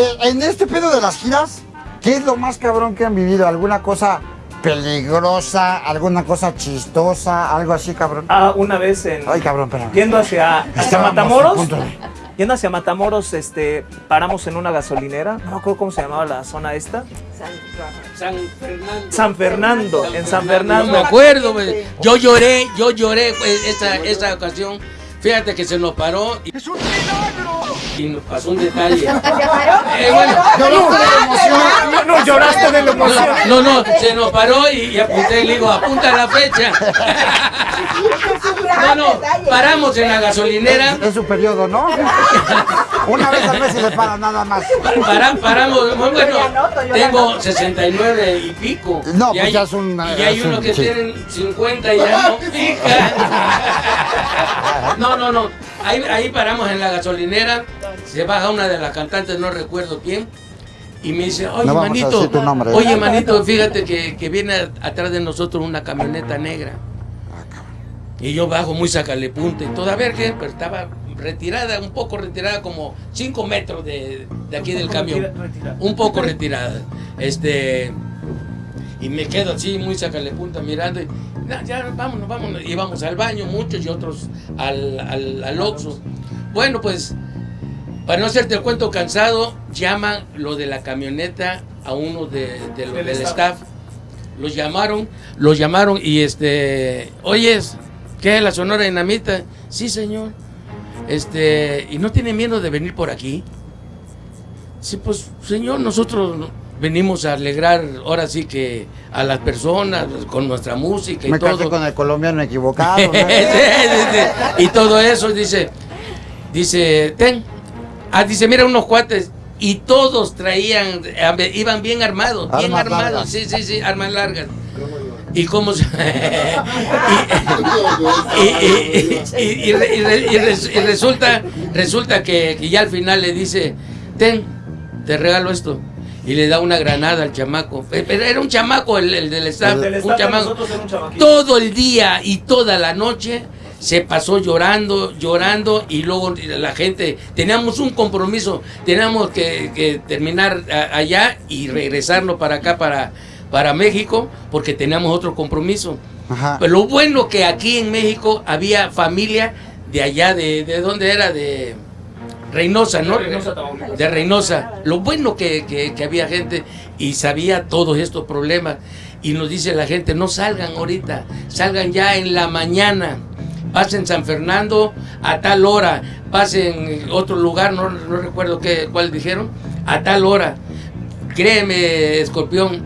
eh, en este pedo de las giras, ¿qué es lo más cabrón que han vivido? ¿Alguna cosa peligrosa, alguna cosa chistosa, algo así, cabrón? Ah, una vez en... Ay, cabrón, espérame. Yendo hacia, hacia Matamoros. Yendo hacia Matamoros, este, paramos en una gasolinera. No me acuerdo cómo se llamaba la zona esta. San Fernando. San Fernando, en San Fernando. No me acuerdo, güey. yo lloré, yo lloré esa, esa ocasión. Fíjate que se nos paró y, y nos pasó un detalle. Eh, bueno, No, no, lloraste de la emoción. no, no, se nos paró y, y apunté y le digo, apunta la fecha. No, no, paramos en la gasolinera. Es su periodo, ¿no? Una vez al mes se le para nada más. Para, paramos, bueno, tengo 69 y pico. No, y pues hay, ya es un- Y hay es un- unos que sí. tienen 50 y ya no pica. No, no, no. Ahí, ahí paramos en la gasolinera. Se baja una de las cantantes, no recuerdo quién. Y me dice, oye, No manito, nombre. oye, manito, fíjate que, que viene atrás de nosotros una camioneta negra. Y yo bajo muy sacale punta y todo, a ver qué, pero estaba retirada, un poco retirada, como 5 metros de, de aquí del camión. Un poco retirada. Este. Y me quedo así, muy sacale punta, mirando. Y, "No, ya, vámonos, vámonos. Y vamos al baño, muchos y otros al, al, al Oxxo. Bueno, pues, para no hacerte el cuento cansado, llaman lo de la camioneta a uno de, de lo- Del del staff. staff. Los llamaron, los llamaron y este, oyes, ¿qué es la Sonora Dinamita? Sí, señor. Este, ¿y no tiene miedo de venir por aquí? Sí, pues, señor, nosotros venimos a alegrar ahora sí que a las personas con nuestra música y Me todo. con el colombiano equivocado. ¿no? Sí, sí, sí. Y todo eso, dice, dice, ten. Ah, dice, mira unos cuates. Y todos traían, iban bien armados, bien armados. largas. Sí, sí, sí, armas largas. Y cómo se... y, y- y- y resulta, resulta que, que ya al final le dice, ten, te regalo esto. Y le da una granada al chamaco. Eh, Pero era un chamaco el, el del staff. Del un staff chamaco. un. Todo el día y toda la noche se pasó llorando, llorando y luego la gente, teníamos un compromiso, teníamos que, que terminar a- allá y regresarnos para acá, para, para México, porque teníamos otro compromiso. Ajá. Pero lo bueno que aquí en México había familia de allá, de, de dónde era, de Reynosa, ¿no? De Reynosa, Tamaulipas. De Reynosa. Lo bueno que, que- que había gente y sabía todos estos problemas. Y nos dice la gente, no salgan ahorita, salgan ya en la mañana. Pasen San Fernando a tal hora, pasen otro lugar, no, no recuerdo qué, cuál dijeron, a tal hora. Créeme, escorpión,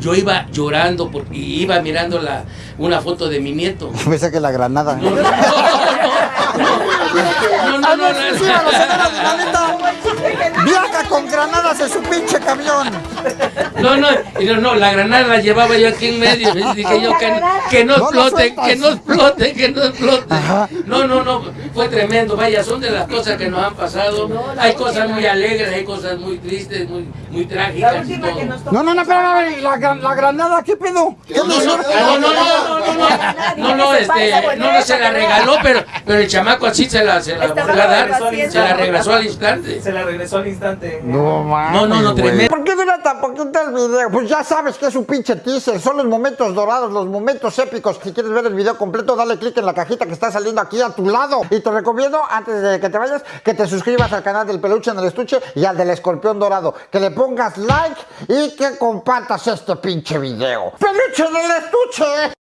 yo iba llorando porque iba mirando la, una foto de mi nieto. Pensé que la granada. No, no, no, no, no, no, no, no, Sí, a la. Viaja con granadas en su pinche camión. no, no, y no, no, la granada la llevaba yo aquí en medio. y Dije yo que, que no explote, que no explote, que no explote. No, no, no, fue tremendo. Vaya, son de las cosas que nos han pasado. Hay cosas muy alegres, hay cosas muy tristes, muy, muy trágicas y todo. No, no, no, espérame, la, gran- la granada, ¿qué pedo? ¿Qué No, no, no, no, no, no, no, no, no, no, no, este, no, no se la regaló, pero, pero el chamaco así se la, se la volvió a dar, se la regresó al instante. Se la regresó al instante. No, mames, No, no, no, tremendo. ¿Por qué dura tan poquito el video? Pues ya sabes que es un pinche teaser. Son los momentos dorados, los momentos épicos. Si quieres ver el video completo, dale click en la cajita que está saliendo aquí a tu lado. Y te recomiendo, antes de que te vayas, que te suscribas al canal del peluche en el estuche y al del escorpión dorado. Que le pongas like y que compartas este pinche video. ¡Peluche en el estuche!